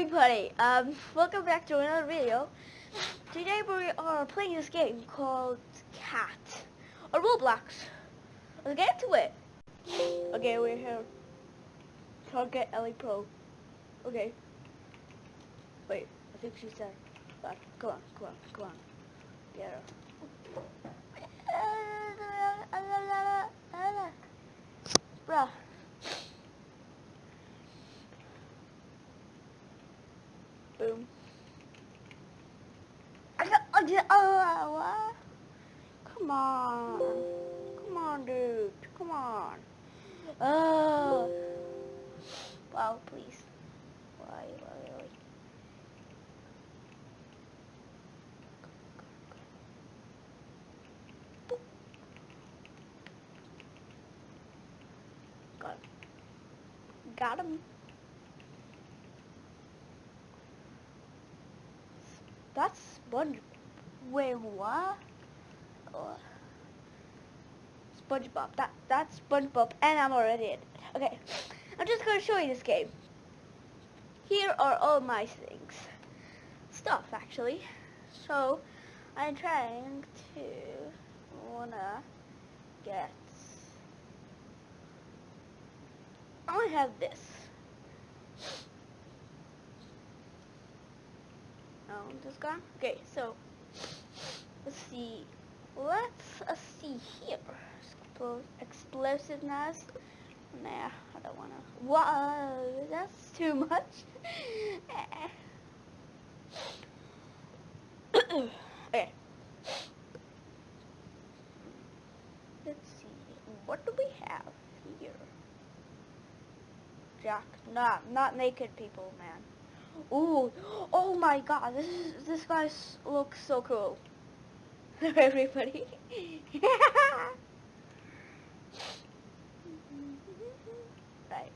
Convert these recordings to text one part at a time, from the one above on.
everybody, um, welcome back to another video. Today we are playing this game called Cat, or Roblox. Let's get to it. Okay, we're here. Target Ellie Pro. Okay. Wait, I think she said, but come on, come on, come on. Get her. Bruh. Boom. Did, oh, what? Come on. Come on, dude. Come on. Oh. Wow, please. Why, why, why? Got him. Got him. That's Sponge. Wait, what? SpongeBob. That that's SpongeBob, and I'm already in. Okay, I'm just gonna show you this game. Here are all my things, stuff actually. So I'm trying to wanna get. I have this. Oh, this gone? Okay, so let's see. Let's uh, see here. Expl explosiveness. Nah, I don't wanna. Wow, that's too much. okay. Let's see. What do we have here? Jack. Nah, not naked people, man. Ooh, oh my god, this is, this guy looks so cool. Everybody. right,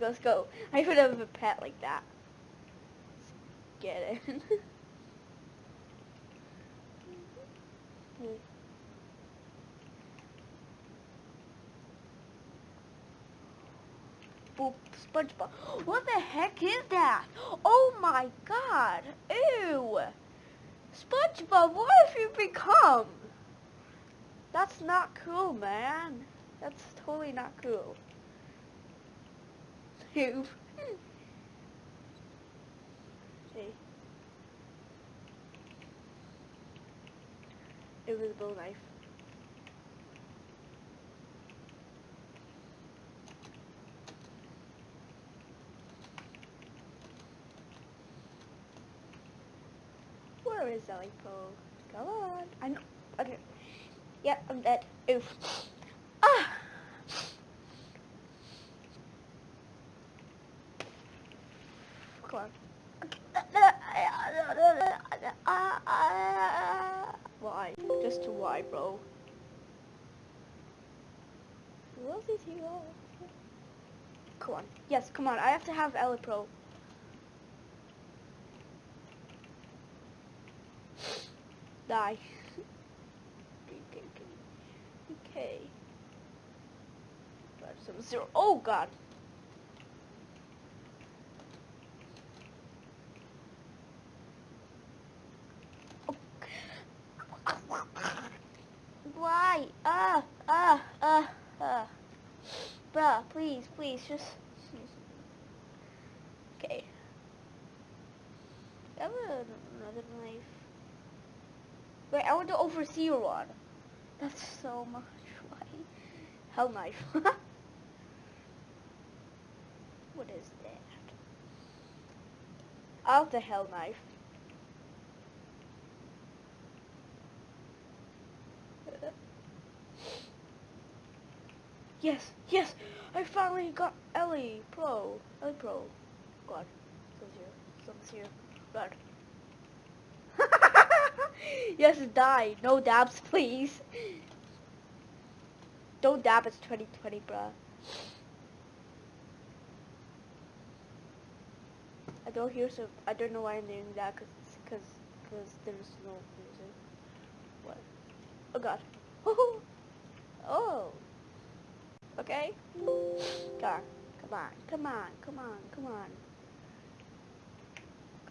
let's go. I should have a pet like that. Let's get it. SpongeBob. What the heck is that? Oh my god. Ew. SpongeBob, what have you become? That's not cool, man. That's totally not cool. Ew. See? Invisible knife. Is Ellie Pro? Come on. I know. Okay. Yep, I'm dead. Oof. Ah! Come on. Why? Just why, bro? Who else is here? Come on. Yes, come on. I have to have Ellie Pro. Die. okay, okay. Five, seven, zero. Oh god. Why? Ah, ah, ah, ah. Bruh, please, please, just... Okay. Have another knife. Wait, I want the overseer one. That's so much. Why? Hell knife. what is that? Out the hell knife. Yes, yes! I finally got Ellie Pro. Ellie Pro. God. Someone's here. Someone's here. God yes, die. No dabs, please. Don't dab, it's 2020, bruh. I don't hear so, I don't know why I'm doing that, cause, cause, cause there's no music. What? Oh god. oh. Okay. Come on, come on, come on, come on, come on.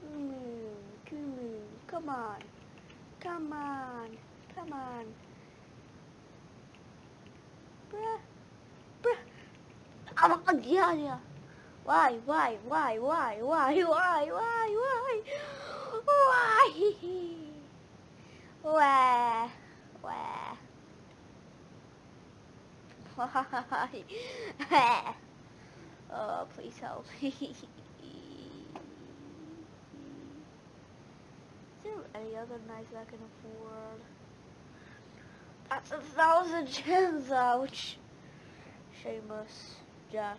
Come on. Come on. Come on. Come on. Bruh. Bruh. On, yeah, yeah. Why, why, why, why, why, why, why, why? Why? Why? Why? Why? oh, please help me. other knife I can afford? Uh, that's a thousand gems, ouch. Seamus, Jack.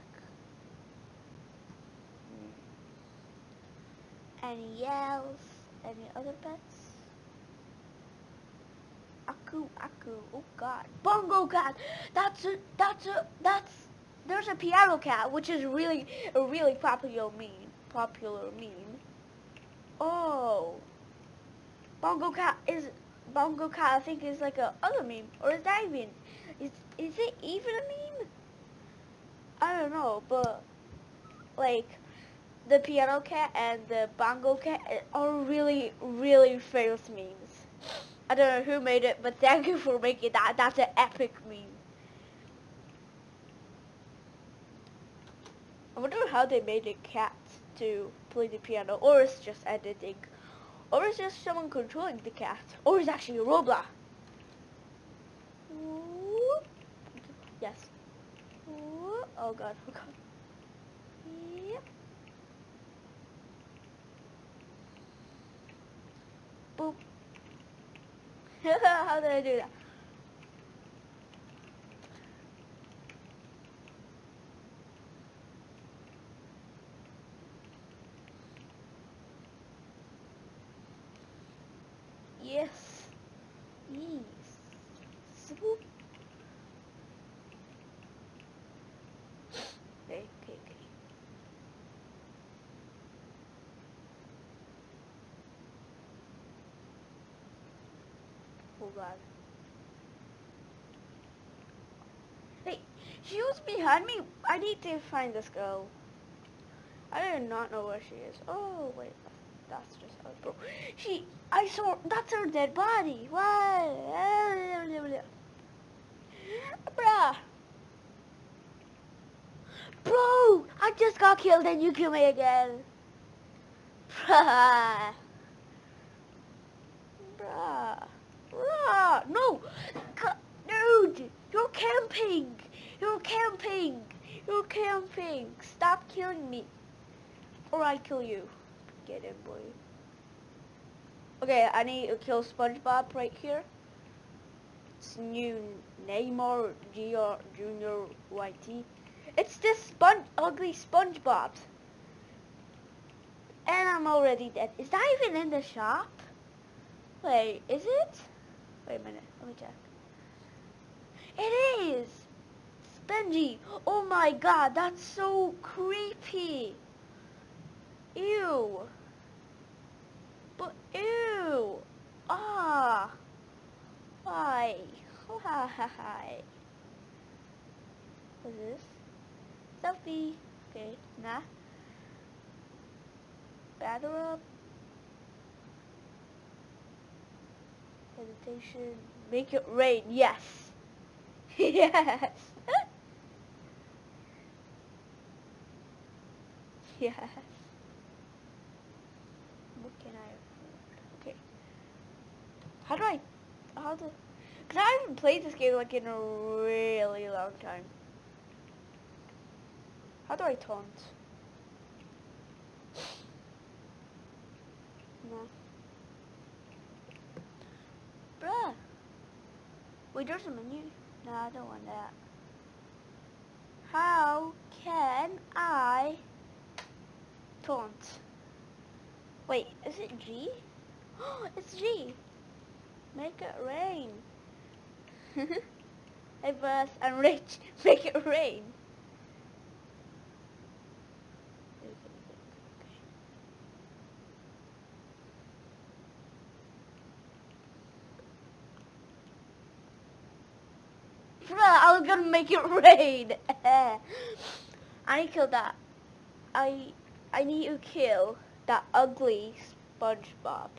Any else? Any other pets? Aku, Aku, oh god. Bongo cat! That's a, that's a, that's, there's a piano cat, which is really, a really popular meme. Popular meme. Oh. Bongo cat is, Bongo cat I think is like a other meme. Or is that even, is, is it even a meme? I don't know, but, like, the piano cat and the bongo cat eh, are really, really famous memes. I don't know who made it, but thank you for making that. That's an epic meme. I wonder how they made a cat to play the piano, or it's just editing, or is just someone controlling the cat, or is actually a Roblox. Yes. Oh god, oh god. Yep. Boop. How did I do that? Yes. Yes. Swoop. Okay, okay, okay. Oh god. Hey, she was behind me. I need to find this girl. I do not know where she is. Oh, wait. That's just how bro. She, I saw, that's her dead body. What? Bruh. Bro, I just got killed and you kill me again. Bruh. Bruh. Bruh. No. Dude, you're camping. You're camping. You're camping. Stop killing me. Or I kill you. Get him, boy. Okay, I need to kill SpongeBob right here. It's new Neymar Jr. Junior YT. It's this sponge, ugly SpongeBob. And I'm already dead. Is that even in the shop? Wait, is it? Wait a minute, let me check. It is! Spongy! Oh my god, that's so creepy! Ew! But ew! Ah! Why? Why? What's this? Selfie! Okay, nah. Batter up. Hesitation. Make it rain. Yes. yes. yes. What can I afford? Okay. How do I... How do... Because I haven't played this game like in a really long time. How do I taunt? No. Bruh. Wait, there's a menu. No, I don't want that. How can I taunt? Wait, is it G? Oh, it's G. Make it rain. hey boss, I'm rich. Make it rain. I was gonna make it rain. I need to kill that. I I need to kill that ugly SpongeBob.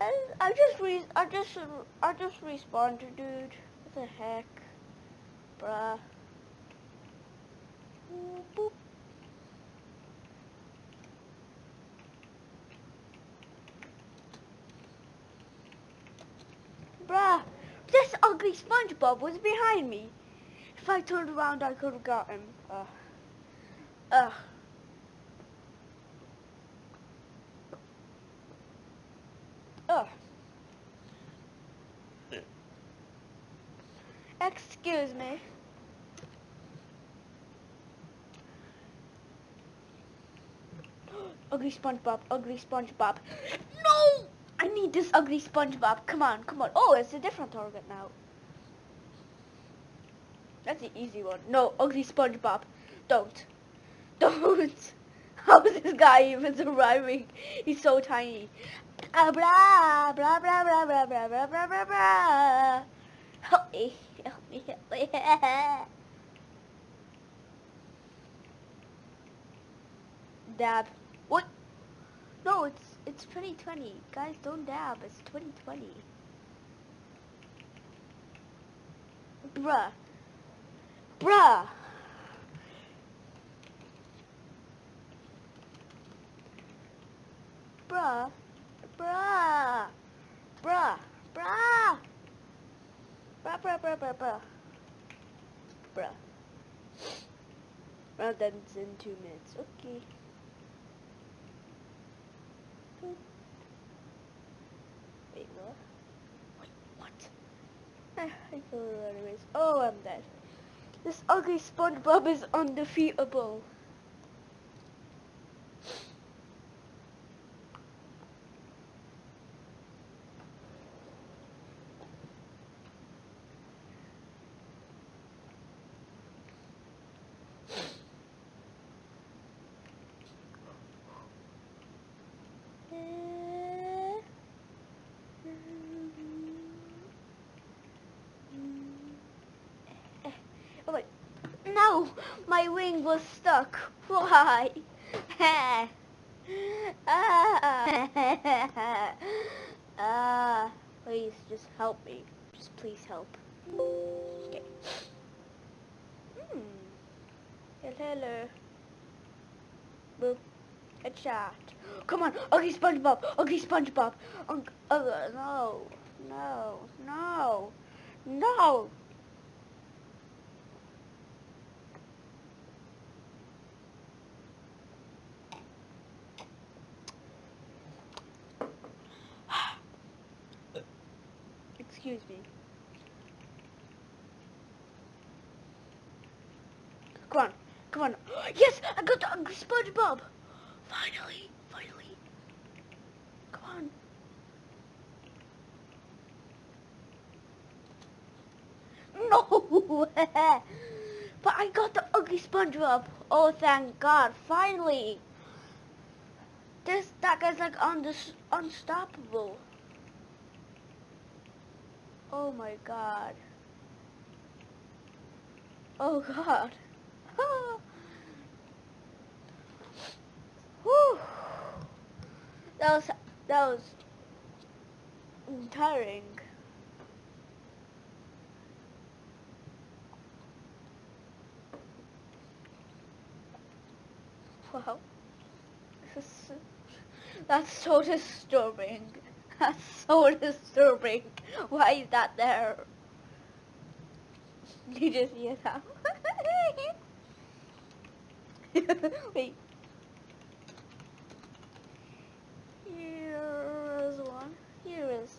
I, just re I just I just responded, dude. What the heck, bruh. Boop. Bruh, this ugly SpongeBob was behind me. If I turned around, I could have got him. Uh, uh. Uh. Excuse me. ugly SpongeBob, ugly SpongeBob. No! I need this ugly SpongeBob. Come on, come on. Oh, it's a different target now. That's the easy one. No, ugly SpongeBob. Don't. Don't. How is this guy even surviving? He's so tiny. Blah, blah, blah, blah, blah, blah, blah, blah, blah, blah, blah. Help me, Dab. What? No, it's it's 2020. Guys, don't dab. It's 2020. Bruh. Bruh. Bruh. Bruh. Bruh. Bruh. Bruh, bruh, bruh, bruh, bruh. Well, that's in two minutes. Okay. Wait, what? Wait, what? Ah, I feel it anyways. Oh, I'm dead. This ugly SpongeBob is undefeatable. Oh wait. No! My wing was stuck. Why? ah. Please, just help me. Just please help. Okay. Hmm. Hello, hello. Boop. Headshot. Come on, ugly SpongeBob, ugly SpongeBob. Ugh, uh, no, no, no, no. Excuse me. Come on, come on. Yes, I got the ugly SpongeBob. Finally, finally. Come on. No! but I got the ugly SpongeBob. Oh, thank God. Finally. This, that guy's like unstoppable. Oh my God. Oh God. That was that was tiring. Wow. That's so disturbing. That's so disturbing. Why is that there? Did You just hear that? Wait. Here's one. Here is.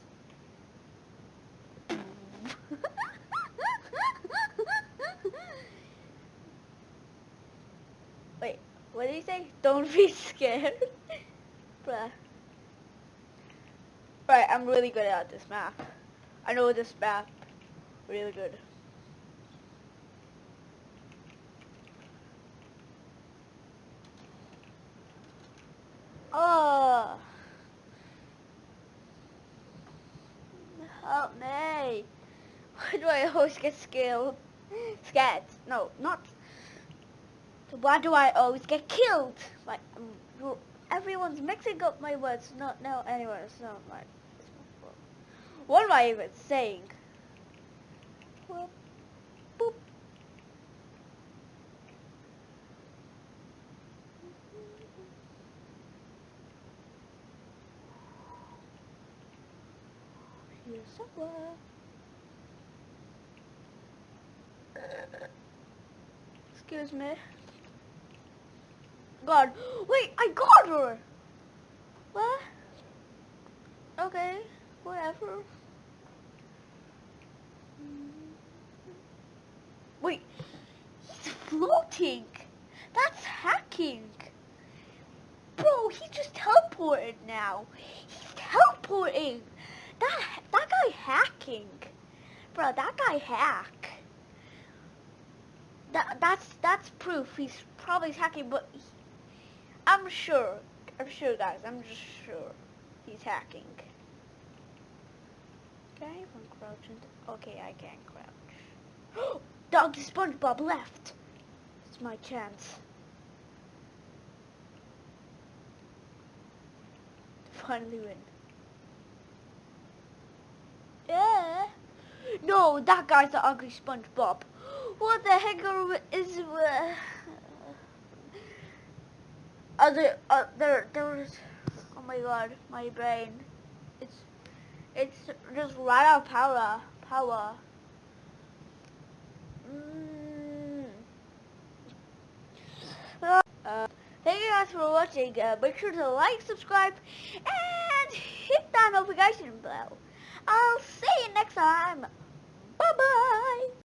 Wait, what did he say? Don't be scared. Bruh. Right, I'm really good at this map. I know this map really good. Oh. Help me. Why do I always get scared? Scared. No, not. So why do I always get killed? Like, um, everyone's mixing up my words. Not, no, anyway, it's not like. What am I even saying? Boop, boop. Here somewhere. Excuse me. God, wait, I got her! What? Okay, whatever. Wait, he's floating! That's hacking! Bro, he just teleported now. He's teleporting! That, that guy hacking. Bro, that guy hack. That, that's, that's proof he's probably hacking, but he, I'm sure, I'm sure guys, I'm just sure he's hacking. Can I even crouch okay, I can crouch. Doggy SpongeBob left. It's my chance. To finally win. Yeah. No, that guy's the ugly SpongeBob. What the heck is... Uh, there, uh, there, there was... Oh my god, my brain. It's, it's just right out of power. Power. Mm. Uh, thank you guys for watching. Uh, make sure to like, subscribe, and hit that notification bell. I'll see you next time.